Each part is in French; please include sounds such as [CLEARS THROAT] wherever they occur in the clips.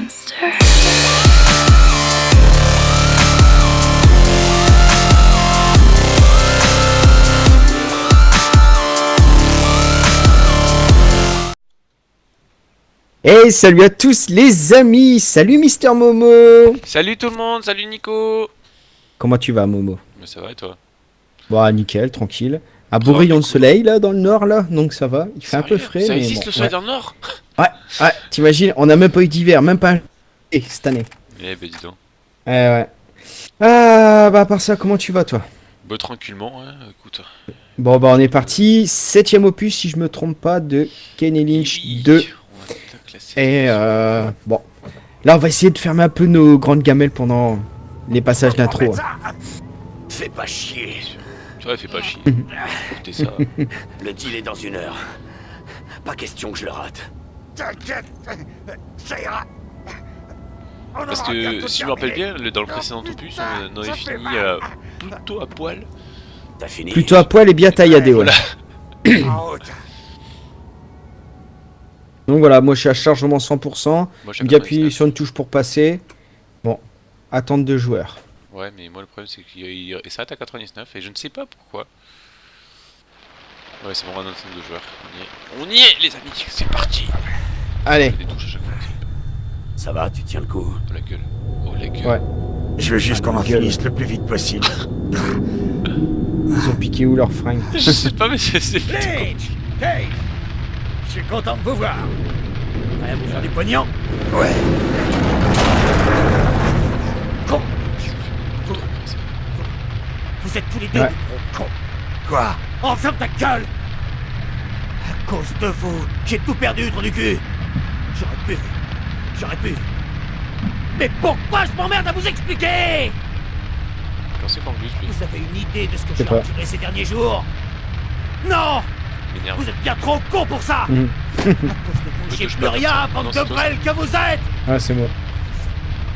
monster. Hey, salut à tous les amis. Salut Mister Momo. Salut tout le monde, salut Nico. Comment tu vas Momo? Mais ça va et toi? Bah nickel, tranquille. Un beau rayon de soleil là dans le nord là, donc ça va. Il fait un peu frais. Ça mais existe bon, le soleil ouais. dans le nord Ouais, ouais, t'imagines, on a même pas eu d'hiver, même pas un et cette année. Eh ben dis donc. Ouais, ouais. Ah, bah à part ça, comment tu vas toi? Bah tranquillement, hein, écoute. Bon bah on est parti, septième opus si je me trompe pas de Kenny Lynch 2. On va te classer. Et euh, bon, là on va essayer de fermer un peu nos grandes gamelles pendant les passages d'intro. hein. Fais pas chier. Tu vois, fais pas chier. Mhm. Écoutez ça. [LAUGHS] Le deal est dans une heure. Pas question que je le rate. T'inquiète, ça ira. Parce que si je me rappelle bien, le- dans le précédent opus, on avait fini euh, plutôt à poil. T'as fini Plutôt à poil et bien tailladé, ouais. Voilà. [CLEARS THROAT] Donc voilà, moi je suis à chargement 100%. Moi, j'ai Il appuie 99. sur une touche pour passer. Bon, attente de joueurs. Ouais, mais moi le problème c'est qu'il il- il s'arrête à 99 et je ne sais pas pourquoi. Ouais, c'est bon, on a notre nombre de joueurs. On y est. On y est, les amis, c'est parti. Allez, Des touches à chaque fois. Ça va, tu tiens le coup Oh la gueule. Oh la gueule. Ouais. Je veux juste qu'on en finisse le plus vite possible. ils ont piqué où leur fringue [LAUGHS] Je sais pas, mais c'est. Lynch Hey Je suis content de vous voir. Prêt à vous faire du pognon Ouais. Êtes tous les deux Ouais. des gros cons. Quoi Enferme ta gueule À cause de vous, j'ai tout perdu, trou du cul J'aurais pu. J'aurais pu. Mais pourquoi je m'emmerde à vous expliquer Quand c'est Vous avez une idée de ce que j'ai enduré ces derniers jours Non. Vous êtes bien trop con pour ça Mhm. À cause de vous, j'ai plus rien, bande de brêles que vous êtes Ah, c'est moi.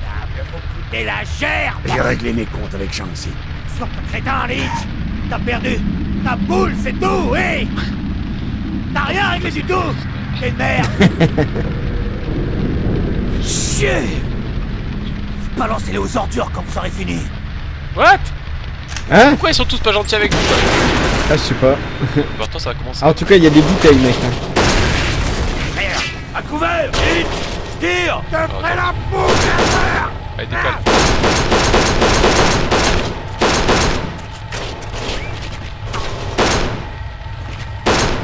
Table, vous coûtez la chair J'ai réglé mes comptes avec Shanxi. Pas crétin, Lynch T'as perdu Ta boule, c'est tout, hé. T'as rien réglé du tout. T'es une merde. [LAUGHS] Chier Balancez-les aux ordures quand vous aurez fini. What? Hein? Pourquoi ils sont tous pas gentils avec nous Ah, je sais pas. [LAUGHS] Pourtant, ça va commencer. Ah, en tout cas, il y a des bouteilles, mec. hein. Merde. À couvert. Tire. Te ferai la faire Allez, décale.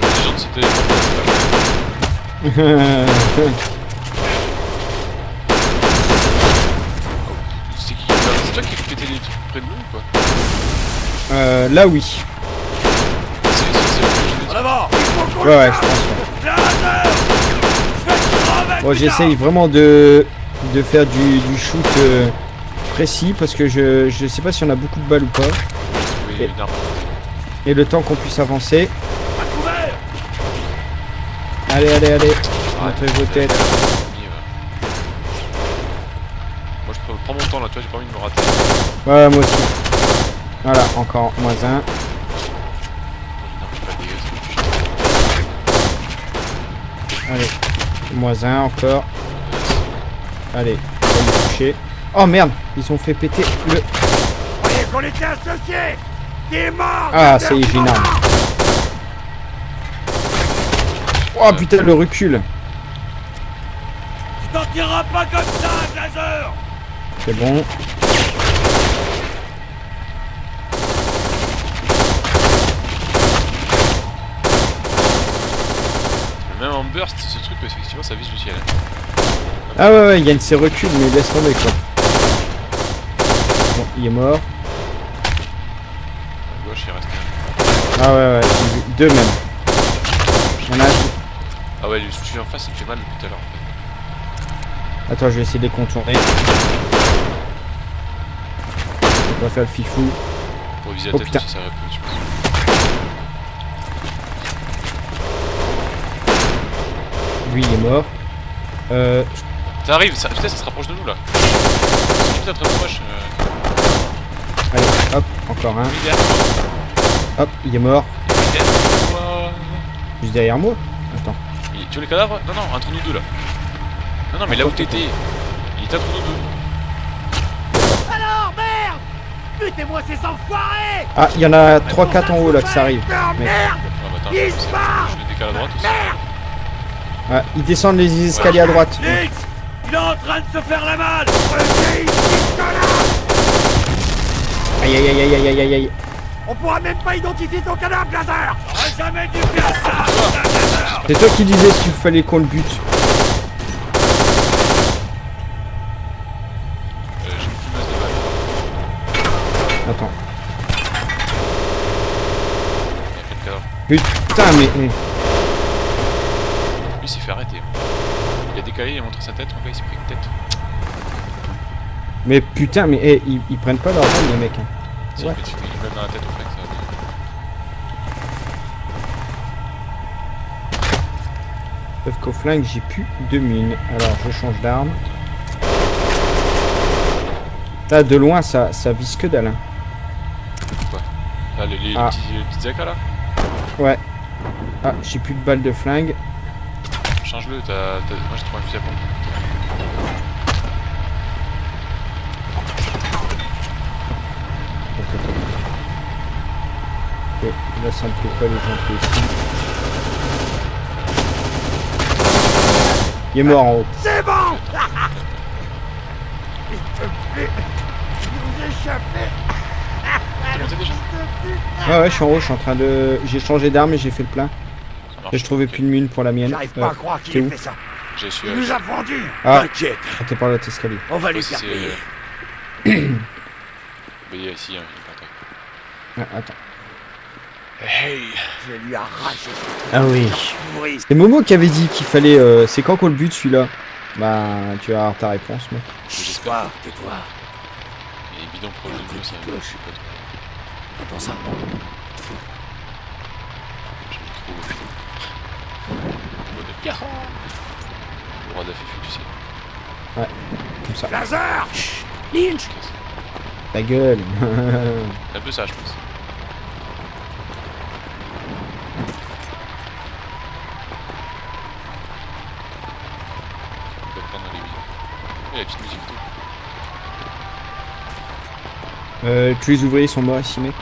Les gens de ce téléphone, [LAUGHS] c'est qui toi qui fais péter les trucs près de nous ou quoi euh, là, oui. C'est avant Ouais, ouais, je pense. Bon, j'essaye vraiment de, de faire du, du shoot euh, précis parce que je, je sais pas si on a beaucoup de balles ou pas. Arme. Et le temps qu'on puisse avancer. Allez, allez, allez. Montrez vos têtes. Moi je prends, mon temps là, tu vois, j'ai pas envie de me rater. Ouais, moi aussi. Voilà, encore moins un. Allez, moins un encore. Allez, on va le toucher. Oh merde, ils ont fait péter le. Croyez qu'on était associés Ah, ça y est, j'ai une arme. Oh putain, le recul. Tu t'en tireras pas comme ça, Blazer C'est bon. Même en burst, ce truc, effectivement, ça vise le ciel. Ah ouais, ouais, il y a une ces reculs, mais laisse tomber quoi. Bon, il est mort. À gauche, il reste un. Ah ouais, ouais, deux même. Ah ouais, lui, celui en face, il fait mal depuis tout à l'heure. en Attends, je vais essayer de les contourner. On va faire le fifou. Pour viser la Oh, tête, ça peu, je pense. Lui, il est mort. Euh, Ça arrive, ça, putain, ça se rapproche de nous là. Putain très proche. Euh... allez, hop, encore un. Hop, il est mort. Derrière. Juste derrière moi. Il- Tu veux les cadavres? Non, non, entre nous deux là. Non, non, mais là où t'étais. était entre nous deux. Alors, merde Butez-moi ces enfoirés Ah, il y en a 3-4 en haut là que ça arrive. Non, Mais- merde Ah bah attends, Il je, se je, barre je le décale à droite aussi. Ouais, ils descendent les escaliers à droite. Nix Il est en train de se faire la malle Aïe aïe aïe aïe aïe aïe aïe aïe. On pourra même pas identifier ton cadavre, Blazer J'aurais jamais dû faire ça Blazer C'est toi qui disais qu'il fallait qu'on le bute. Euh, j'ai plus masse de balles. Attends. Il a fait le cadavre. Putain, mais. mais- Lui, il s'est fait arrêter. Il a décalé, il a montré sa tête, donc là, il s'est pris une tête. Mais putain, mais eh, ils, ils prennent pas leur les mecs. hein. Si, dans la tête au flingue, Sauf qu'au flingue, j'ai plus de mine. Alors, je change d'arme. Là, de loin, ça, ça vise que dalle. hein. Là, les, les, les Ah. petits, les petits AK là, Ouais. Ah, j'ai plus de balles de flingue. change-le, t'as. t'as- Moi j'ai trouvé un fusil à pompe. Ok, là, ça plaît pas les gens ici. Il est mort en haut. C'est bon [LAUGHS] Il te plaît Vous T'es déjà Ouais, ouais, je suis en haut, je suis en train de. J'ai changé d'arme et j'ai fait le plein. Et je trouvais plus de mine pour la mienne. J'arrive Euh, pas à croire t'es qu'il où ait fait ça J'ai su. Il euh, nous a vendus Ah, T'inquiète, on t'est par l'autre escalier. on va lui faire payer. A ici, hein, il est terre. Ah, attends. Hey Je vais lui arracher Ah oui. C'est Momo qui avait dit qu'il fallait. euh, c'est quand qu'on le bute celui-là? Bah, tu vas avoir ta réponse, mec. Toi, tais-toi. Et les bidons pour le bleu, ça je sais pas trop. Entends ça J'ai trop. Roi de Roi de la tu sais. Comme ça. Blazer Lynch Ta gueule. C'est [LAUGHS] un peu ça, je pense. Euh, tous les ouvriers sont morts ici, mec.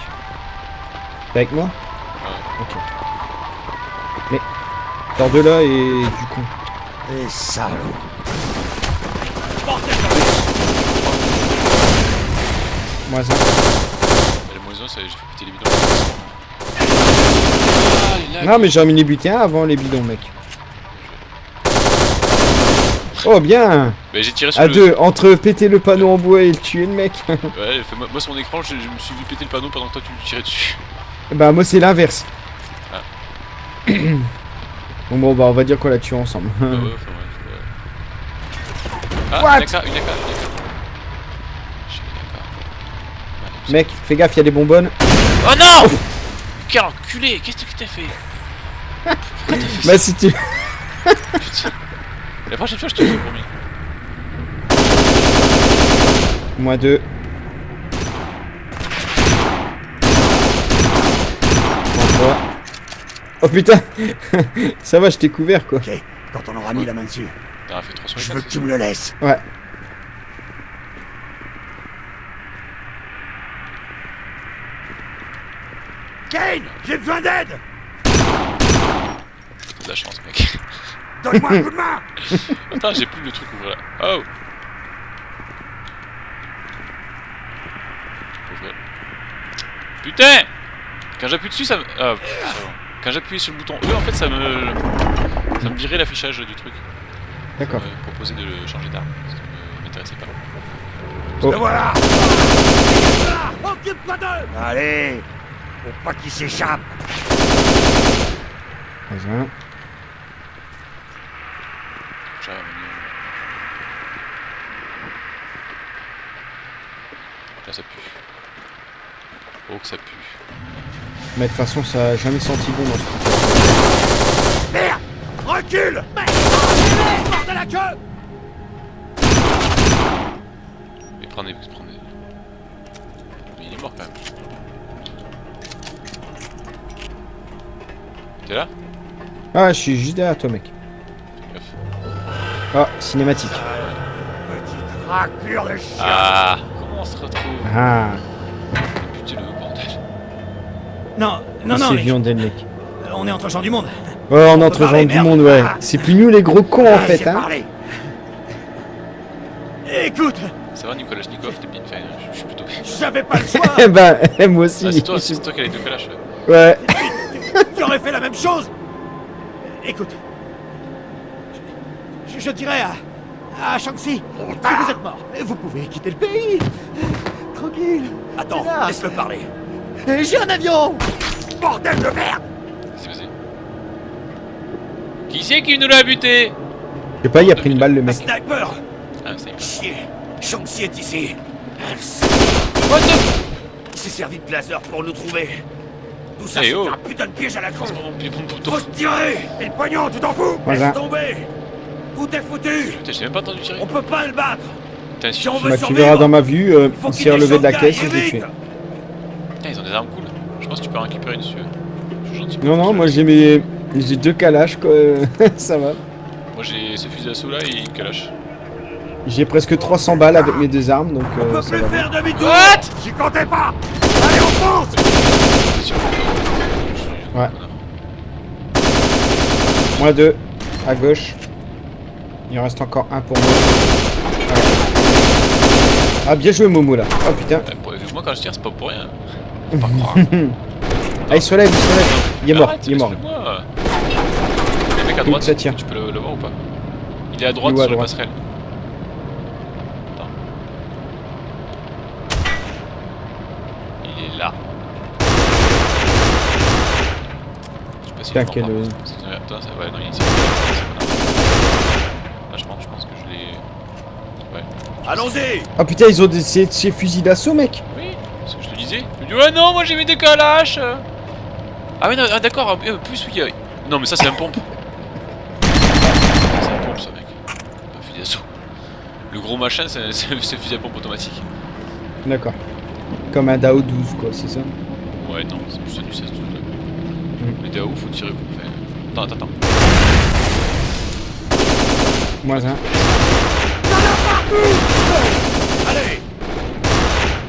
T'es avec moi Ouais. Ok. Mais. Sors de là et du coup. Les salauds Moi, ça. Et le moison, ça, j'ai fait péter les bidons. Ah, Non, mais j'ai remis les un avant les bidons, mec. Oh, bien Bah, j'ai tiré sur À le... deux, entre péter le panneau en bois et le tuer, le mec. [LAUGHS] Ouais, fait- moi, sur mon écran, je, je me suis vu péter le panneau pendant que toi tu le tirais dessus. bah, moi, c'est l'inverse. Ah. [COUGHS] bon, bon, bah, on va dire qu'on l'a tué ensemble. Ah ouais, [LAUGHS] ouais, ouais. Ah, What une AK, une AK, une AK. J'ai une AK. Allez, mec, fais gaffe, il y a des bonbonnes. Oh non Quel enculé Qu'est-ce que t'as fait? [LAUGHS] Pourquoi t'as fait Bah, si tu. Putain. La prochaine fois, je te le promis. Moins deux. Moins trois. Oh putain [LAUGHS] Ça va, je t'ai couvert quoi. Ok, quand on aura mis la main dessus, T'as fait 3 sur je veux que tu me le laisses. Ouais. Kane J'ai besoin d'aide c'est de la chance, mec. [LAUGHS] Donne-moi un coup de main [LAUGHS] Attends, j'ai plus le truc ouvert là. Oh. Putain Quand j'appuie dessus, ça me. Ah. Quand j'appuie sur le bouton E, en fait, ça me. Ça me virait l'affichage du truc. D'accord. me proposait de le changer d'arme. Ça me- m'intéressait pas. Oh. Le voilà Occupe-toi d'eux Allez Faut pas qu'il s'échappe Vas-y. J'arrive à venir. Là, ça pue. Oh, que ça pue. Mais de toute façon, ça a jamais senti bon dans ce truc. Merde Recule Mort de la queue Mais prenez, prenez. Mais il est mort quand même. T'es là Ah, je suis juste derrière toi, mec. Ah, cinématique. Petite Raclure de chien Ah, comment on se retrouve Ah, Putain, le bordel. Non, non, non, c'est mec. viande mec. On est entre gens du monde. Ouais, on est entre gens du monde, ouais. Ah. C'est plus nous les gros cons en Ah, fait, hein. Écoute, Ça va, Nicolas Schnikov, t'es bien fait. Je je suis plutôt bien. j'avais pas le choix. [LAUGHS] Eh ben, moi aussi. Ah, c'est toi, c'est toi qui les deux calaches. ouais. Ouais. tu aurais fait la même chose. Écoute, je, dirais à, à Shang-Chi que vous êtes mort. Vous pouvez quitter le pays. Tranquille. Attends, laisse-le parler. J'ai un avion. Bordel de merde Qu'est-ce qui s'est passé Qui c'est qui nous l'a buté Je sais pas, il a pris une balle le Un mec. sniper. Ah, ça y est. Chier. Shang-Chi est ici. What the Il s'est servi de laser pour nous trouver. Tout ça, c'est oh. un putain de piège à la con. Faut se tirer. Et le pognon, tu t'en fous Voilà. Laisse tomber. Tout est foutu. Putain, j'ai même pas entendu tirer. On peut pas le battre. Si on veut Bah, tu verras dans ma vue, euh, il s'est relevé de la caisse et je l'ai tué. Des armes cool. Je pense que tu peux en récupérer une dessus. Je suis gentil. Non, non, moi j'ai mes. J'ai deux calaches quoi. [LAUGHS] Ça va. Moi j'ai ce fusil d'assaut là et une calache. J'ai presque 300 balles avec mes deux armes donc On euh, peut ça plus va. faire demi-tour. What? J'y comptais pas Allez, on fonce Ouais. connard. Moi deux. À gauche. Il en reste encore un pour moi. Ah bien joué Momo là. Oh putain. Moi quand je tire, c'est pas pour rien. Ah il se relève, il se relève. Il est mort, Arrête, il est mort. laisse-le-moi. Le mec à droite, ça tire tu peux le, le voir ou pas? Il est à droite à sur la passerelle. Attends. Il est là. Je sais pas si quel-. C'est- Attends, ça- ouais, non, il est ici. Là, je pense, je pense que je l'ai. Ouais. Allons-y. Ah putain ils ont des ces fusils d'assaut mec. Oui, c'est ce que je ouais, non, moi j'ai mis des calaches. Ah, ouais, non, ah, d'accord, euh, plus oui. euh, Non, mais ça, c'est un pompe. C'est un pompe, ça, mec. Un fusil d'assaut. Le gros machin, c'est le fusil à pompe automatique. D'accord. Comme un DAO 12 quoi, c'est ça? Ouais, non, c'est plus du 16 12 là. Mm. Mais DAO, faut tirer pour faire. Attends, attends, attends. Moins un. Allez.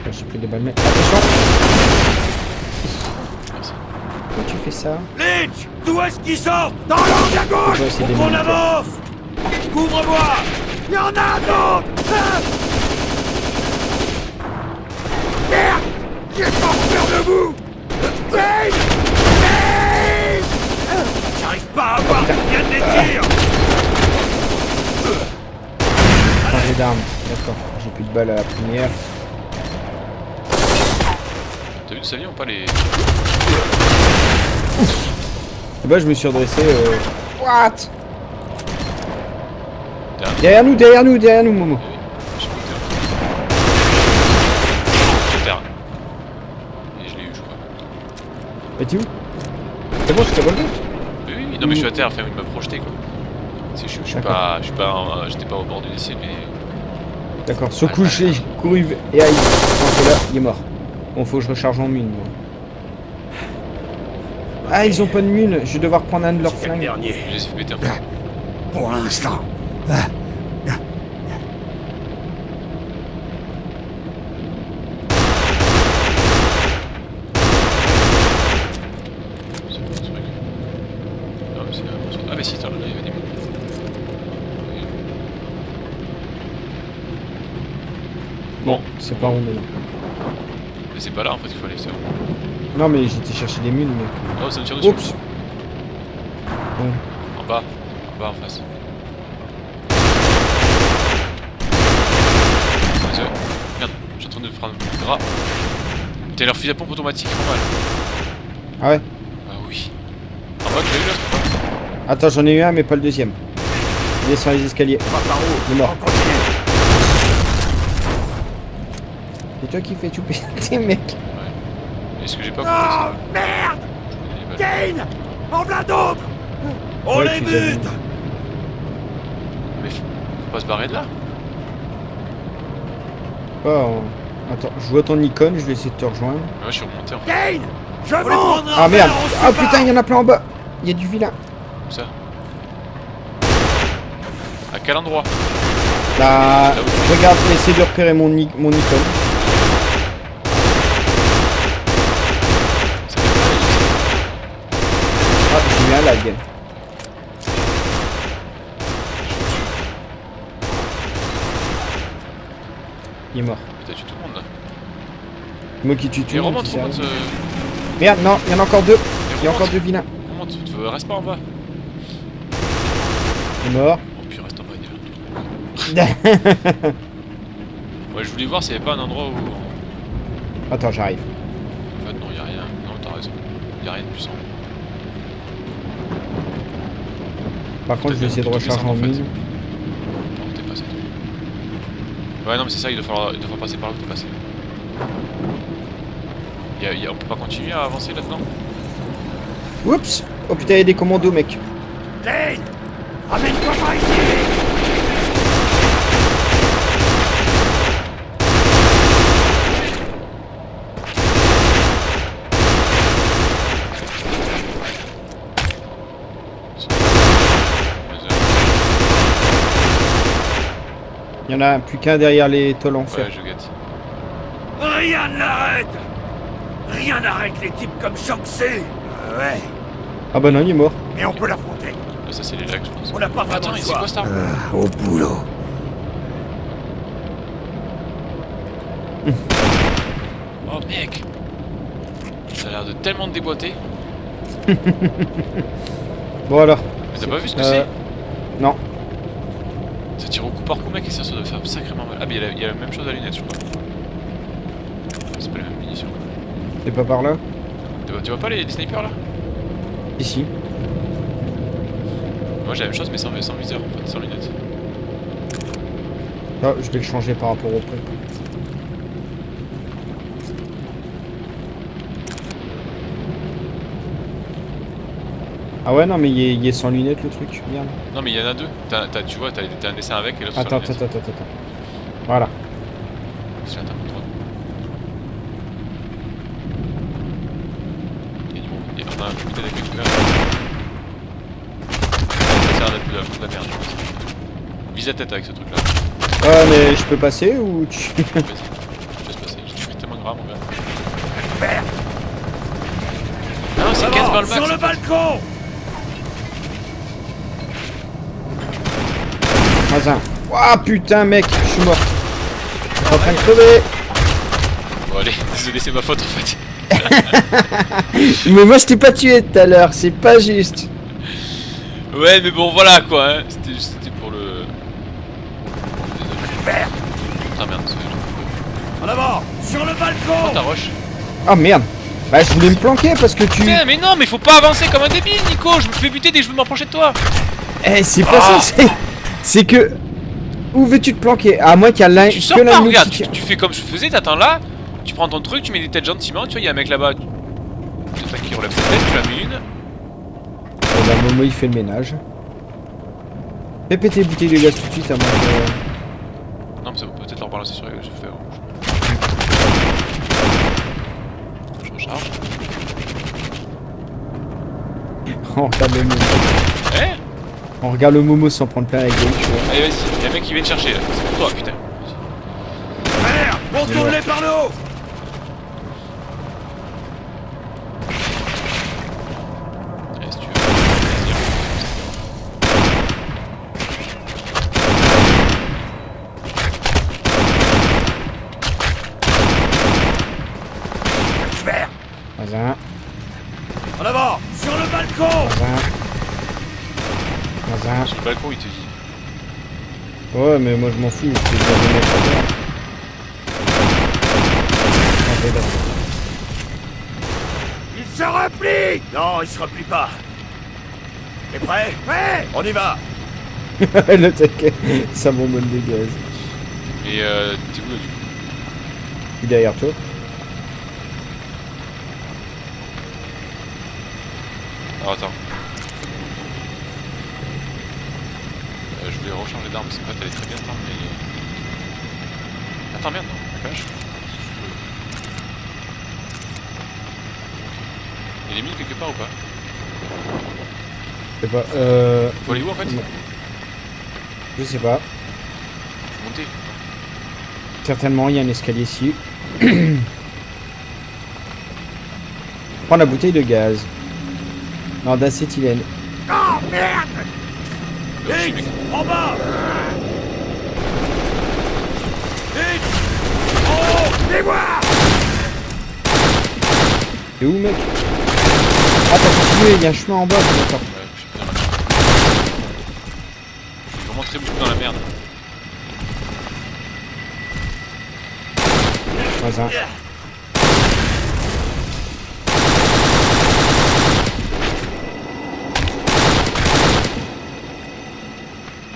Ah, J'ai pris des balles mais. Attention. Pourquoi tu fais ça Lynch, d'où est-ce qu'ils sortent Dans l'angle à gauche quoi. avance. Couvre-moi. Il y en a un autre Ah Merde J'ai pas peur de vous Dave J'arrive pas à voir viennent les tirs. Changer d'arme. D'accord. J'ai plus de balles à la première. T'as vu de sa vie ou pas les. Et bah je me suis redressé. Euh... What? Derrière. Derrière nous, derrière nous, derrière nous Momo. Eh t'es. Et je l'ai eu, je crois. Et tu où? C'est bon, je t'ai relevé Oui, oui, oui, non, mais je suis à terre, enfin, il m'a projeté quoi. Je, je suis pas. Je suis pas. en- J'étais pas au bord du décès, mais. D'accord. Sur coup, j'ai couru et aïe. Là, il est mort. Bon, faut que je recharge en mine. moi. Ah, ils ont pas de mine. Je vais devoir prendre un de leurs C'est le flingues. dernier. Je les ai fait péter un peu. Pour l'instant. Bon, c'est Ah. Ah. Bon, c'est pas rond. Mais c'est pas là en fait qu'il faut aller, c'est bon. Non, mais j'étais chercher des mines, mec. Oh, ça me tire dessus. Oups. Bon. En bas, en bas en face. Merde, je suis en train de prendre le gras. T'as leur fusil à pompe automatique, pas mal. Ah ouais Ah oui. En bas, tu l'as eu l'autre Attends, j'en ai eu un, mais pas le deuxième. Il est sur les escaliers. On va par où Il est mort. C'est toi qui fais tout péter, [LAUGHS] mec. Est-ce que j'ai pas Oh compris merde ça Je me dis, bah, Kane En v'là d'autres On Ouais, les bute. Mais faut pas se barrer de là Oh. Attends, je vois ton icône, je vais essayer de te rejoindre. Mais Moi je suis remonté en fait, Kane Je monte Ah merde Ah sépare. putain, il y en a plein en bas Il y a du vilain. comme ça? À quel endroit? Bah, Là où- regarde, essaie de repérer mon, mon icône. Ça fait mal, Ah, j'ai eu un lag. Il est mort. T'as tué tout le monde là. Moi qui tue tout le monde. remonte, remonte. euh, Merde, non, il y en a encore deux. Il y a encore deux vilains. Remonte, reste pas en bas. Il est mort. Oh, puis reste en bas, il est là. [LAUGHS] Ouais, je voulais voir s'il y avait pas un endroit où. Attends, j'arrive. En fait, non, y a rien. Non, t'as raison. Y a rien de puissant. Par contre, je vais essayer de recharger en fait. mine. Non, t'es passé. Ouais, non, mais c'est ça, il doit falloir, il doit falloir passer par là où t'es passé. Y a, y a- on peut pas continuer à avancer là-dedans? Oups Oh putain, il y a des commandos, mec. Lane Amène-toi par ici Il y en a plus qu'un derrière les tôles en fer. Ouais, je guette. Rien n'arrête Rien n'arrête les types comme Shanxi Euh, Ouais, Ah bah non, il est mort. mais on peut l'affronter. Là, ça, c'est les lags, je pense. On n'a pas vraiment Attends, le c'est choix. quoi cette arme Ah, au boulot. [LAUGHS] Oh, mec Ça a l'air de tellement te déboîter. Bon alors. Mais t'as pas vu ce que Euh, c'est? Non. Ça tire au coup par coup, mec, et ça, ça doit faire sacrément mal. Ah, mais il y, a la- il y a la même chose à la lunette, je crois. C'est pas les mêmes munitions. C'est pas par là Tu vois, tu vois pas les, les snipers là Ici. Moi j'ai la même chose, mais sans, sans viseur en fait, sans lunettes. Ah, je vais le changer par rapport au près. Ah ouais, non, mais il est, il est sans lunettes le truc. Merde. Non, mais il y en a deux. Tu vois, t'as un dessin avec et l'autre sans Attends, attends, attends, attends. Voilà. Il y y a- un putain d'effet tout là. Ça sert à de la, de la merde, je pense. Vise la tête avec ce truc là. Ah, mais je peux passer ou tu... Vas-y. Je laisse passer. J'ai pris tellement grave, mon gars. Merde Non, c'est 15 balles Sur max. le balcon Mazin. Ah putain, mec, je suis mort. Je suis en train de crever. Bon, allez, désolé, c'est ma faute en fait. [LAUGHS] Mais moi, je t'ai pas tué tout à l'heure, c'est pas juste. Ouais, mais bon, voilà quoi. Hein. C'était juste- c'était pour le. Désolé. Merde Ah merde, c'est. En avant Sur le Oh, ta balcon roche. Ah merde. Bah, je voulais me planquer parce que tu... Putain, mais non, mais faut pas avancer comme un débile, Nico. Je me fais buter dès que je veux m'approcher de toi. Eh, c'est pas Ah. ça, c'est... Que... Où veux-tu te planquer? À moins qu'il y a l'un... Tu sors que pas, de regarde. Tu, fais comme je faisais, t'attends là. Tu prends ton truc, tu mets des têtes gentiment. Tu vois, il y a un mec là-bas. Qui relève sa tête, tu la mets une. Oh, bah, Momo, il fait le ménage. Fais péter les bouteilles de gaz tout de suite à moins que... Non, mais ça va peut-être leur balancer sur les. Je fais rouge. Je recharge. [LAUGHS] On regarde le Momo. On regarde le Momo sans prendre plein la gueule, tu vois. Allez, vas-y. Y'a un mec qui vient te chercher là. C'est pour toi, putain. Merde Retourne-les par le haut Allez, si tu veux. Vas-y, Merde Mazin, En avant Sur le balcon mazin. Mazin. Sur le balcon, il te dit. Ouais, mais moi je m'en fous. Ah. Il se replie Non, il se replie pas. T'es prêt? Prêt On y va [LAUGHS] le taquet, ça bonbonne de gaz. Mais euh, t'es où là du coup? Il est derrière toi. Alors attends. Euh, rechanger d'arme, c'est pas t'allais très bien mais. Attends merde, non, la vache. Il est mis quelque part ou pas? Je sais pas, euh... Faut aller où en fait? Je sais pas. monter. Certainement, il y a un escalier ici. [COUGHS] Prends la bouteille de gaz. Non, d'acétylène. Oh merde Mec. En bas Vite Oh Les voir T'es où, mec? Ah, t'as continué, il y a un chemin en bas. D'accord. Je suis vraiment très beaucoup dans la merde. Voisin.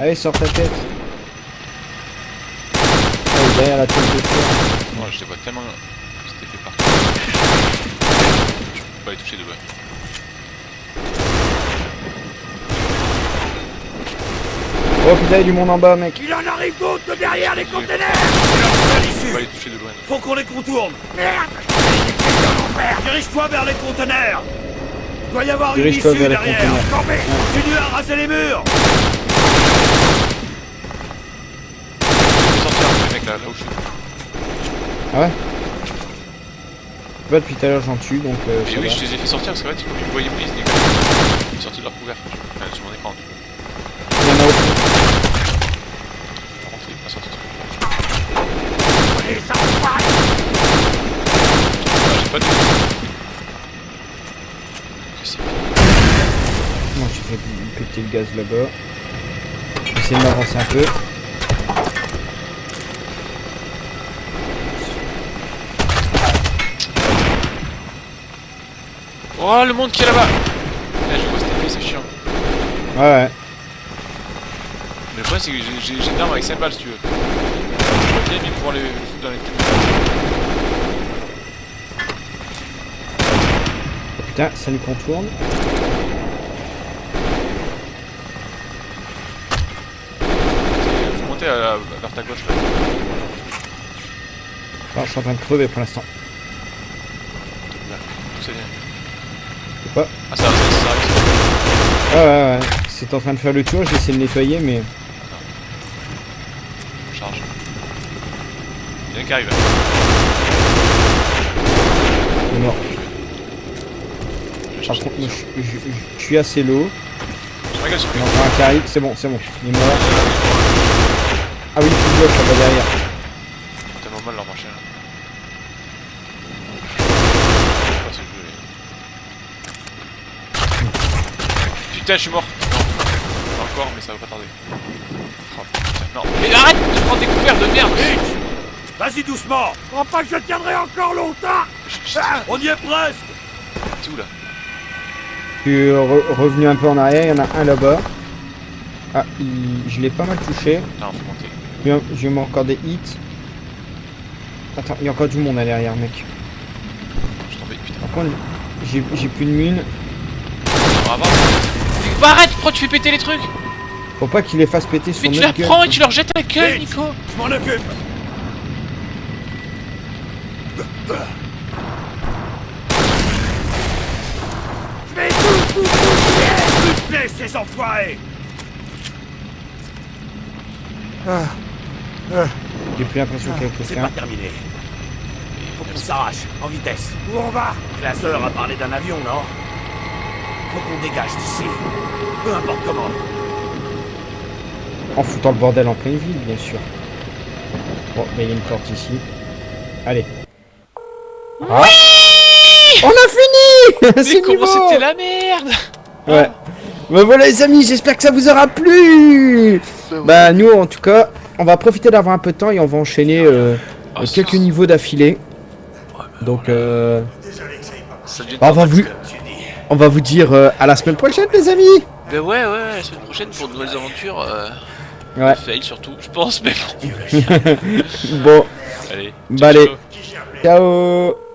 Allez, sors ta tête. Oh, derrière la tête de fer. Moi, je les vois tellement. C'était fait partout. Je peux pas les toucher de loin. Oh putain, il y a du monde en bas, mec. Il en arrive d'autres de derrière les containers les toucher de loin. Faut qu'on les contourne Merde Dirige-toi vers les conteneurs Il doit y avoir une issue derrière Continue à raser les murs là, là où je suis. Ah ouais Bah, depuis tout à l'heure, j'en tue, donc euh, Mais oui, va. je les ai fait sortir parce qu'en fait, ils me voyaient plus, ils Ils sont sortis de leur couvercle. Enfin, sur mon écran. Il y en a au fond. Par contre, il est pas sorti. Les enfoirés Ah, j'ai pas de. Moi, j'ai fait péter le gaz là-bas. J'essaie de m'avancer un peu. Oh, le monde qui est là-bas Là, je vois cette épée, c'est chiant. Ouais, ouais. Mais le problème, c'est que j'ai- une arme avec 7 balles si tu veux. Je bien les foutre dans les. Oh, putain, ça nous contourne. Faut monter à vers ta gauche là. Ah, je suis en train de crever pour l'instant. Pas. Ah, ça, ça, ça arrive. Ouais, ouais, ouais. C'est en train de faire le tour, j'essaie de nettoyer, mais. Charge. Il y en a qui arrive. il est mort. Je Par contre, je, je- je- suis assez low. Je regarde sur Il y en a encore un qui arrive. C'est bon, c'est bon. Il est mort. Ah oui, plus gauche, là-bas derrière. tellement mal leur marché là. Je sais pas ce jeu est- Putain, je suis mort. Non. Pas encore, mais ça va pas tarder. Oh, putain, non. Mais arrête de prendre des couverts de merde Vas-y doucement Je crois pas que je tiendrai encore longtemps Ah, On y est presque T'es où là Je suis re- revenu un peu en arrière. Il y en a un là-bas. Ah, il- je l'ai pas mal touché. Attends, faut monter. J'ai eu encore des hits. Attends, il y a encore du monde à derrière, mec. Je suis tombé, putain. Par contre, j'ai plus de mine. On. Bah arrête, pourquoi tu fais péter les trucs Faut pas qu'il les fasse péter sur Mais tu la gueule. prends et tu leur jettes à la gueule, Vite. Nico Je m'en occupe Je vais tout de plaît, ces enfoirés J'ai plus l'impression qu'il y a C'est quelqu'un. pas terminé. Faut qu'on s'arrache, en vitesse. Où on va? Classeur a parlé d'un avion, non? Faut qu'on dégage d'ici. Peu importe comment. En foutant le bordel en pleine ville, bien sûr. Bon, ben, il y a une porte ici. Allez. Ah. On a fini [LAUGHS] Mais C'est comment c'était la merde Ouais. Bah voilà les amis, j'espère que ça vous aura plu Bah nous en tout cas, on va profiter d'avoir un peu de temps et on va enchaîner euh, Ah, quelques niveaux d'affilée. Donc euh, Ça bah, on, va vous, on va vous dire euh, à la semaine prochaine les amis Ben ouais, ouais, la semaine prochaine pour de nouvelles aventures. Euh... Ouais. Fail surtout, je pense, mais bon. [LAUGHS] [LAUGHS] Bon, Allez. Bah, ciao, allez. ciao. ciao